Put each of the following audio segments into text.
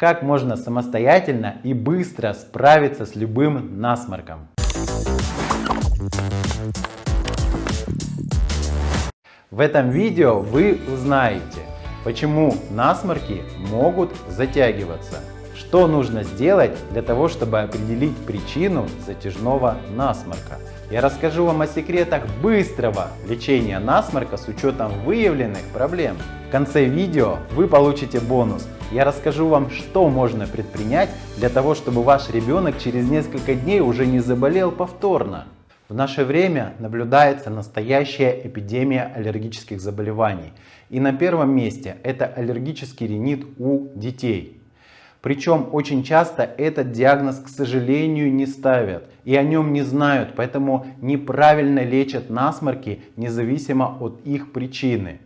Как можно самостоятельно и быстро справиться с любым насморком. В этом видео вы узнаете, почему насморки могут затягиваться, что нужно сделать для того, чтобы определить причину затяжного насморка. Я расскажу вам о секретах быстрого лечения насморка с учетом выявленных проблем. В конце видео вы получите бонус. Я расскажу вам, что можно предпринять для того, чтобы ваш ребенок через несколько дней уже не заболел повторно. В наше время наблюдается настоящая эпидемия аллергических заболеваний. И на первом месте это аллергический ринит у детей. Причем очень часто этот диагноз, к сожалению, не ставят и о нем не знают, поэтому неправильно лечат насморки независимо от их причины.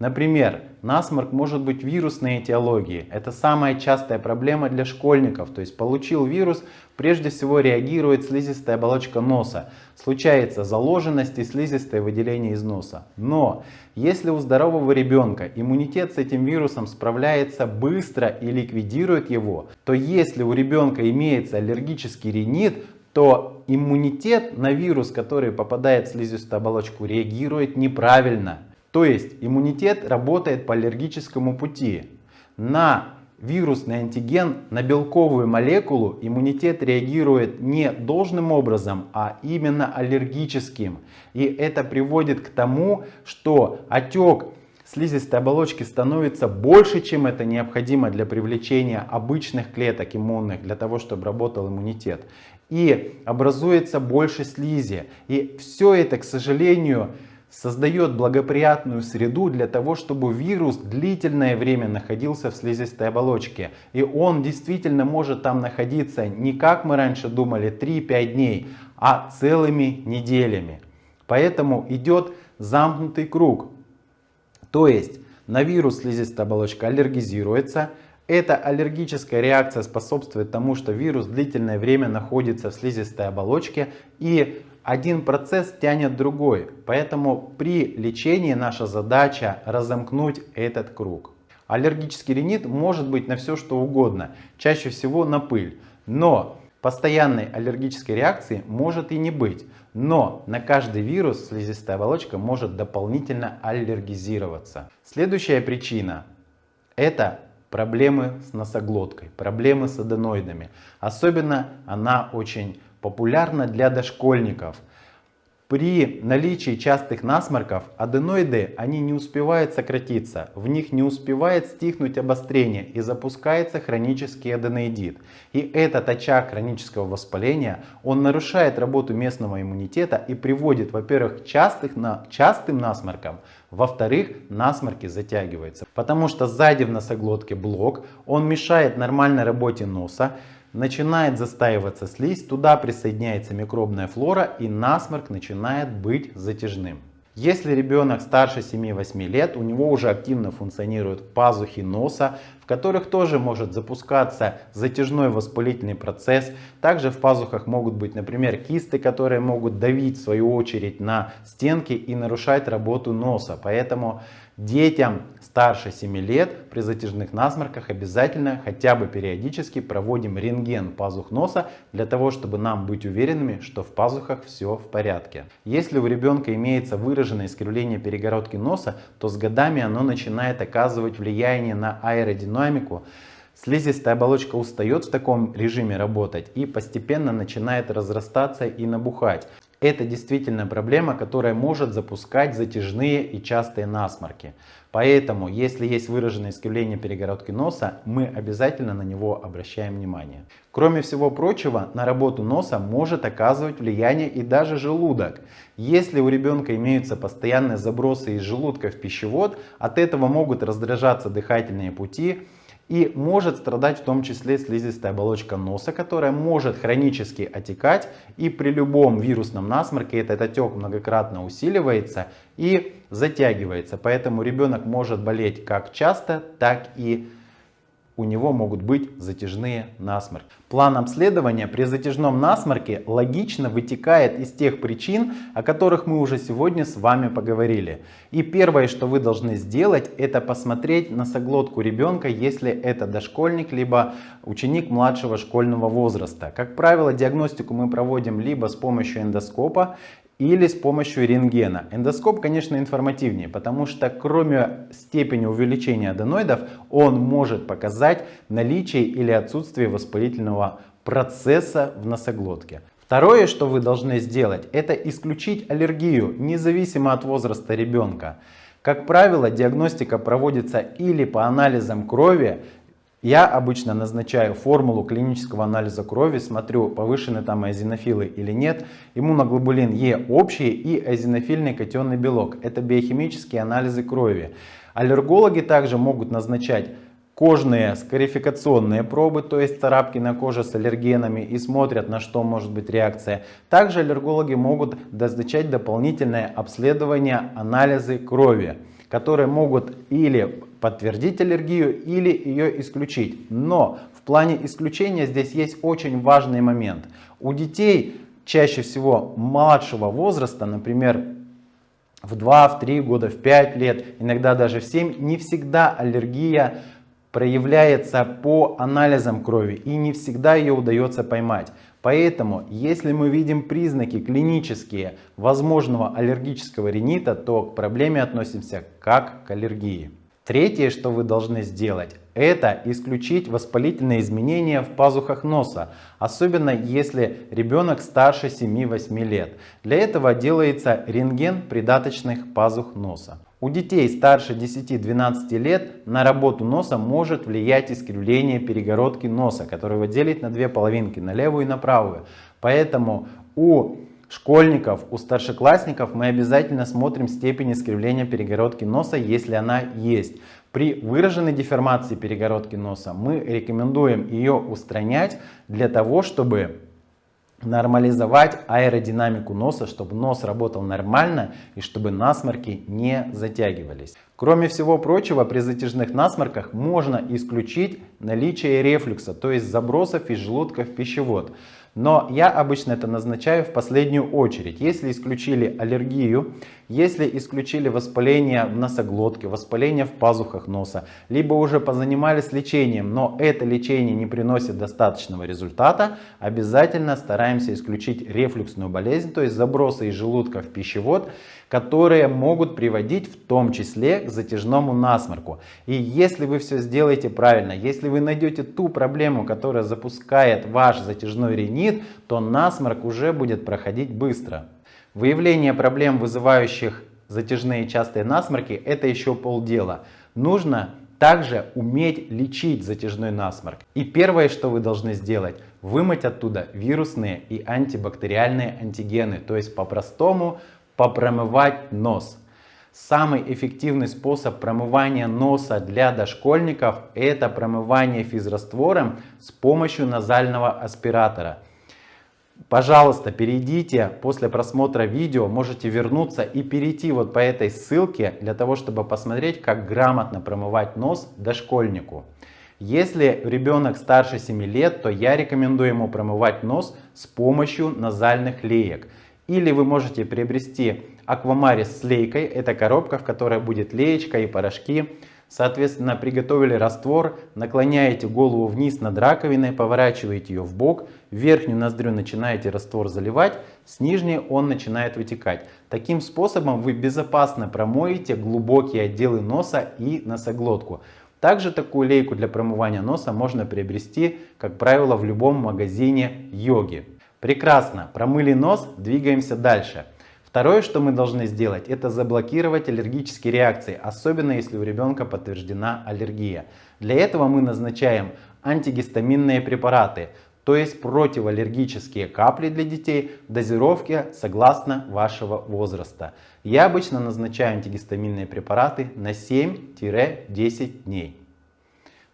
Например, насморк может быть вирусной этиологии. Это самая частая проблема для школьников. То есть получил вирус, прежде всего реагирует слизистая оболочка носа. Случается заложенность и слизистое выделение из носа. Но если у здорового ребенка иммунитет с этим вирусом справляется быстро и ликвидирует его, то если у ребенка имеется аллергический ринит, то иммунитет на вирус, который попадает в слизистую оболочку, реагирует неправильно. То есть иммунитет работает по аллергическому пути. На вирусный антиген, на белковую молекулу иммунитет реагирует не должным образом, а именно аллергическим. И это приводит к тому, что отек слизистой оболочки становится больше, чем это необходимо для привлечения обычных клеток иммунных, для того, чтобы работал иммунитет. И образуется больше слизи. И все это, к сожалению, создает благоприятную среду для того, чтобы вирус длительное время находился в слизистой оболочке. И он действительно может там находиться не как мы раньше думали 3-5 дней, а целыми неделями. Поэтому идет замкнутый круг. То есть на вирус слизистая оболочка аллергизируется, эта аллергическая реакция способствует тому, что вирус длительное время находится в слизистой оболочке и один процесс тянет другой. Поэтому при лечении наша задача разомкнуть этот круг. Аллергический ринит может быть на все что угодно, чаще всего на пыль. Но постоянной аллергической реакции может и не быть. Но на каждый вирус слизистая оболочка может дополнительно аллергизироваться. Следующая причина это проблемы с носоглоткой, проблемы с аденоидами. Особенно она очень популярна для дошкольников. При наличии частых насморков аденоиды они не успевают сократиться, в них не успевает стихнуть обострение и запускается хронический аденоидит. И этот очаг хронического воспаления, он нарушает работу местного иммунитета и приводит, во-первых, к частых, на, частым насморкам, во-вторых, насморки затягиваются, потому что сзади в носоглотке блок, он мешает нормальной работе носа, начинает застаиваться слизь, туда присоединяется микробная флора и насморк начинает быть затяжным. Если ребенок старше 7-8 лет, у него уже активно функционируют пазухи носа, в которых тоже может запускаться затяжной воспалительный процесс. Также в пазухах могут быть, например, кисты, которые могут давить в свою очередь на стенки и нарушать работу носа. Поэтому Детям старше 7 лет при затяжных насморках обязательно хотя бы периодически проводим рентген пазух носа для того, чтобы нам быть уверенными, что в пазухах все в порядке. Если у ребенка имеется выраженное искривление перегородки носа, то с годами оно начинает оказывать влияние на аэродинамику, Слизистая оболочка устает в таком режиме работать и постепенно начинает разрастаться и набухать. Это действительно проблема, которая может запускать затяжные и частые насморки. Поэтому, если есть выраженное искривление перегородки носа, мы обязательно на него обращаем внимание. Кроме всего прочего, на работу носа может оказывать влияние и даже желудок. Если у ребенка имеются постоянные забросы из желудка в пищевод, от этого могут раздражаться дыхательные пути, и может страдать в том числе слизистая оболочка носа, которая может хронически отекать и при любом вирусном насморке этот отек многократно усиливается и затягивается. Поэтому ребенок может болеть как часто, так и у него могут быть затяжные насморки. План обследования при затяжном насморке логично вытекает из тех причин, о которых мы уже сегодня с вами поговорили. И первое, что вы должны сделать, это посмотреть носоглотку ребенка, если это дошкольник, либо ученик младшего школьного возраста. Как правило, диагностику мы проводим либо с помощью эндоскопа, или с помощью рентгена. Эндоскоп, конечно, информативнее, потому что кроме степени увеличения аденоидов, он может показать наличие или отсутствие воспалительного процесса в носоглотке. Второе, что вы должны сделать, это исключить аллергию, независимо от возраста ребенка. Как правило, диагностика проводится или по анализам крови, я обычно назначаю формулу клинического анализа крови, смотрю, повышены там эозинофилы или нет. Иммуноглобулин Е общий и эозинофильный катионный белок. Это биохимические анализы крови. Аллергологи также могут назначать кожные скарификационные пробы, то есть царапки на коже с аллергенами и смотрят, на что может быть реакция. Также аллергологи могут назначать дополнительное обследование анализы крови, которые могут или подтвердить аллергию или ее исключить. Но в плане исключения здесь есть очень важный момент. У детей чаще всего младшего возраста, например, в 2, в 3 года, в 5 лет, иногда даже в 7, не всегда аллергия проявляется по анализам крови и не всегда ее удается поймать. Поэтому, если мы видим признаки клинические возможного аллергического ринита, то к проблеме относимся как к аллергии. Третье, что вы должны сделать, это исключить воспалительные изменения в пазухах носа, особенно если ребенок старше 7-8 лет. Для этого делается рентген придаточных пазух носа. У детей старше 10-12 лет на работу носа может влиять искривление перегородки носа, которое делит на две половинки, на левую и на правую. Поэтому у школьников, у старшеклассников мы обязательно смотрим степень искривления перегородки носа, если она есть. При выраженной деформации перегородки носа мы рекомендуем ее устранять для того, чтобы нормализовать аэродинамику носа, чтобы нос работал нормально и чтобы насморки не затягивались. Кроме всего прочего, при затяжных насморках можно исключить наличие рефлюкса, то есть забросов из желудка в пищевод. Но я обычно это назначаю в последнюю очередь. Если исключили аллергию, если исключили воспаление в носоглотке, воспаление в пазухах носа, либо уже позанимались лечением, но это лечение не приносит достаточного результата, обязательно стараемся исключить рефлюксную болезнь, то есть забросы из желудка в пищевод, которые могут приводить в том числе к затяжному насморку. И если вы все сделаете правильно, если вы найдете ту проблему, которая запускает ваш затяжной ринит, то насморк уже будет проходить быстро. Выявление проблем, вызывающих затяжные частые насморки, это еще полдела. Нужно также уметь лечить затяжной насморк. И первое, что вы должны сделать, вымыть оттуда вирусные и антибактериальные антигены. То есть по-простому попромывать нос. Самый эффективный способ промывания носа для дошкольников это промывание физраствором с помощью назального аспиратора. Пожалуйста, перейдите после просмотра видео, можете вернуться и перейти вот по этой ссылке для того, чтобы посмотреть, как грамотно промывать нос дошкольнику. Если ребенок старше 7 лет, то я рекомендую ему промывать нос с помощью назальных леек. Или вы можете приобрести аквамарис с лейкой. Это коробка, в которой будет леечка и порошки. Соответственно, приготовили раствор, наклоняете голову вниз над раковиной, поворачиваете ее в бок, верхнюю ноздрю начинаете раствор заливать, с нижней он начинает вытекать. Таким способом вы безопасно промоете глубокие отделы носа и носоглотку. Также такую лейку для промывания носа можно приобрести, как правило, в любом магазине йоги. Прекрасно, промыли нос, двигаемся дальше. Второе, что мы должны сделать, это заблокировать аллергические реакции, особенно если у ребенка подтверждена аллергия. Для этого мы назначаем антигистаминные препараты, то есть противоаллергические капли для детей в дозировке согласно вашего возраста. Я обычно назначаю антигистаминные препараты на 7-10 дней.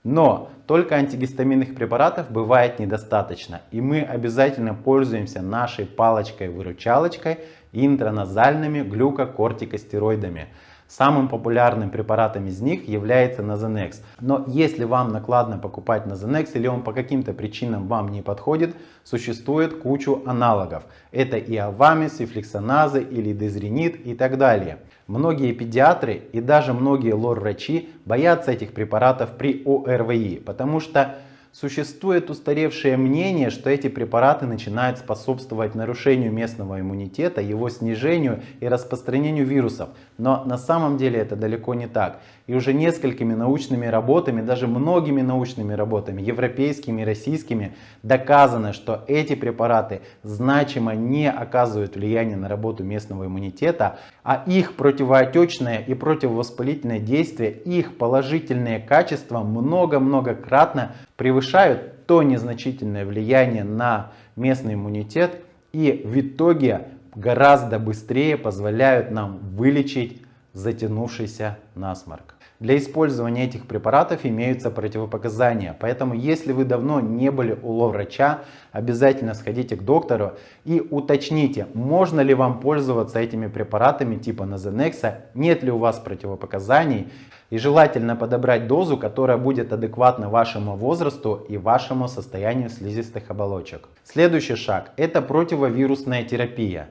Но только антигистаминных препаратов бывает недостаточно. И мы обязательно пользуемся нашей палочкой-выручалочкой интраназальными глюкокортикостероидами. Самым популярным препаратом из них является Nasonex. Но если вам накладно покупать Nasonex или он по каким-то причинам вам не подходит, существует кучу аналогов. Это и Авамис, и флексоназы, или дезринит и так далее. Многие педиатры и даже многие лор-врачи боятся этих препаратов при ОРВИ, потому что Существует устаревшее мнение, что эти препараты начинают способствовать нарушению местного иммунитета, его снижению и распространению вирусов. Но на самом деле это далеко не так. И уже несколькими научными работами, даже многими научными работами, европейскими и российскими, доказано, что эти препараты значимо не оказывают влияния на работу местного иммунитета, а их противоотечное и противовоспалительное действие, их положительные качества много-много кратно превышают то незначительное влияние на местный иммунитет и в итоге гораздо быстрее позволяют нам вылечить затянувшийся насморк. Для использования этих препаратов имеются противопоказания, поэтому если вы давно не были у врача, обязательно сходите к доктору и уточните, можно ли вам пользоваться этими препаратами типа Nasonex, нет ли у вас противопоказаний. И желательно подобрать дозу, которая будет адекватна вашему возрасту и вашему состоянию слизистых оболочек. Следующий шаг – это противовирусная терапия.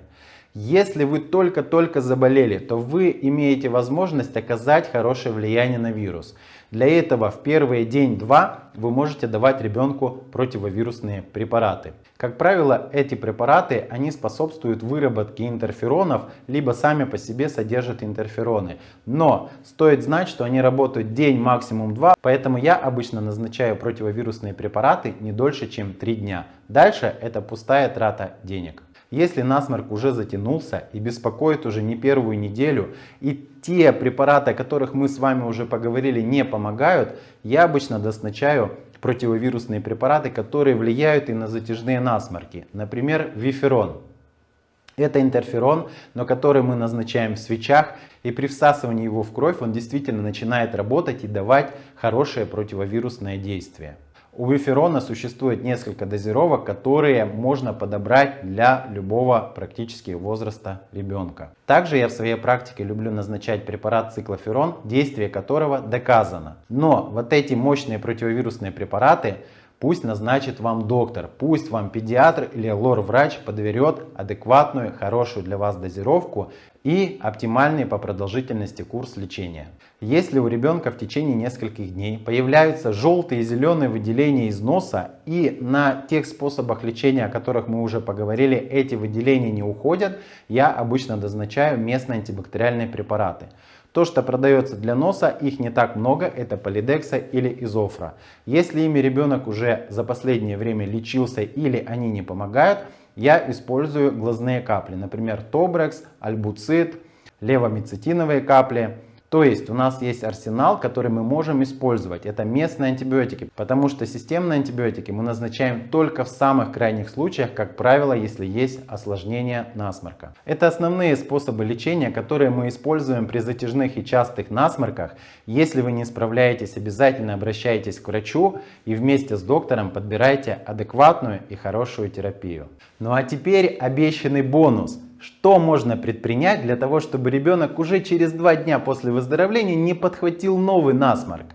Если вы только-только заболели, то вы имеете возможность оказать хорошее влияние на вирус. Для этого в первые день-два вы можете давать ребенку противовирусные препараты. Как правило, эти препараты они способствуют выработке интерферонов, либо сами по себе содержат интерфероны. Но стоит знать, что они работают день, максимум два, поэтому я обычно назначаю противовирусные препараты не дольше, чем 3 дня. Дальше это пустая трата денег. Если насморк уже затянулся и беспокоит уже не первую неделю, и те препараты, о которых мы с вами уже поговорили, не помогают, я обычно назначаю противовирусные препараты, которые влияют и на затяжные насморки. Например, виферон. Это интерферон, но который мы назначаем в свечах, и при всасывании его в кровь он действительно начинает работать и давать хорошее противовирусное действие. У виферона существует несколько дозировок, которые можно подобрать для любого практически возраста ребенка. Также я в своей практике люблю назначать препарат циклоферон, действие которого доказано. Но вот эти мощные противовирусные препараты Пусть назначит вам доктор, пусть вам педиатр или лор-врач подберет адекватную, хорошую для вас дозировку и оптимальный по продолжительности курс лечения. Если у ребенка в течение нескольких дней появляются желтые и зеленые выделения из носа и на тех способах лечения, о которых мы уже поговорили, эти выделения не уходят, я обычно назначаю местные антибактериальные препараты. То, что продается для носа, их не так много, это полидекса или изофра. Если ими ребенок уже за последнее время лечился или они не помогают, я использую глазные капли, например, Тобрекс, Альбуцит, левомицетиновые капли. То есть у нас есть арсенал, который мы можем использовать. Это местные антибиотики, потому что системные антибиотики мы назначаем только в самых крайних случаях, как правило, если есть осложнение насморка. Это основные способы лечения, которые мы используем при затяжных и частых насморках. Если вы не справляетесь, обязательно обращайтесь к врачу и вместе с доктором подбирайте адекватную и хорошую терапию. Ну а теперь обещанный бонус – что можно предпринять для того, чтобы ребенок уже через два дня после выздоровления не подхватил новый насморк?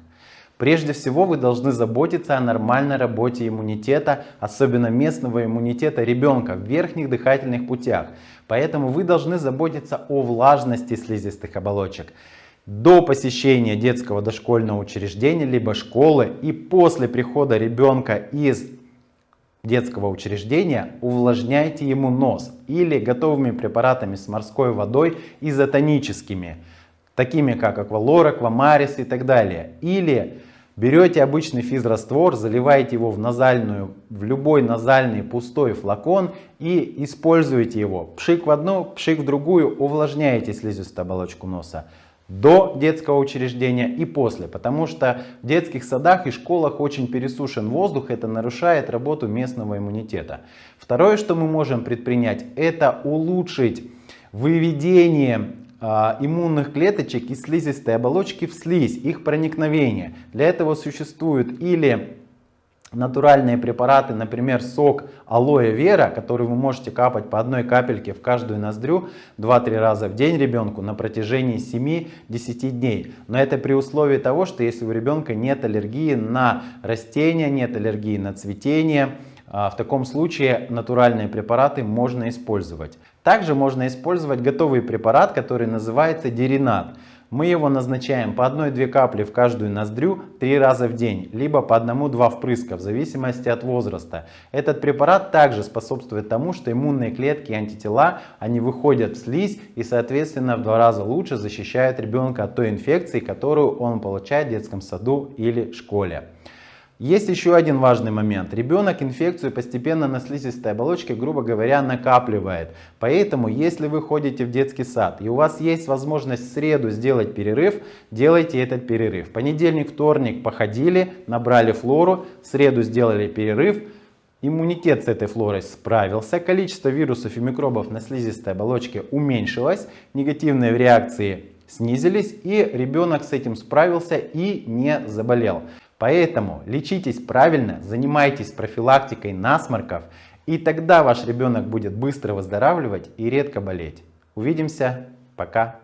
Прежде всего вы должны заботиться о нормальной работе иммунитета, особенно местного иммунитета ребенка в верхних дыхательных путях. Поэтому вы должны заботиться о влажности слизистых оболочек. До посещения детского дошкольного учреждения либо школы и после прихода ребенка из детского учреждения, увлажняйте ему нос или готовыми препаратами с морской водой изотоническими, такими как аквалор, аквамарис и так далее. Или берете обычный физраствор, заливаете его в назальную, в любой назальный пустой флакон и используете его. Пшик в одну, пшик в другую, увлажняете слизистую оболочку носа до детского учреждения и после, потому что в детских садах и школах очень пересушен воздух, это нарушает работу местного иммунитета. Второе, что мы можем предпринять, это улучшить выведение э, иммунных клеточек из слизистой оболочки в слизь, их проникновение. Для этого существуют или натуральные препараты, например, сок алоэ вера, который вы можете капать по одной капельке в каждую ноздрю 2-3 раза в день ребенку на протяжении 7-10 дней. Но это при условии того, что если у ребенка нет аллергии на растения, нет аллергии на цветение, а, в таком случае натуральные препараты можно использовать. Также можно использовать готовый препарат, который называется деринат. Мы его назначаем по 1-2 капли в каждую ноздрю 3 раза в день, либо по 1-2 впрыска в зависимости от возраста. Этот препарат также способствует тому, что иммунные клетки и антитела, они выходят в слизь и соответственно в два раза лучше защищают ребенка от той инфекции, которую он получает в детском саду или школе. Есть еще один важный момент. Ребенок инфекцию постепенно на слизистой оболочке, грубо говоря, накапливает. Поэтому, если вы ходите в детский сад и у вас есть возможность в среду сделать перерыв, делайте этот перерыв. Понедельник, вторник походили, набрали флору, в среду сделали перерыв. Иммунитет с этой флорой справился, количество вирусов и микробов на слизистой оболочке уменьшилось, негативные реакции снизились и ребенок с этим справился и не заболел. Поэтому лечитесь правильно, занимайтесь профилактикой насморков, и тогда ваш ребенок будет быстро выздоравливать и редко болеть. Увидимся, пока!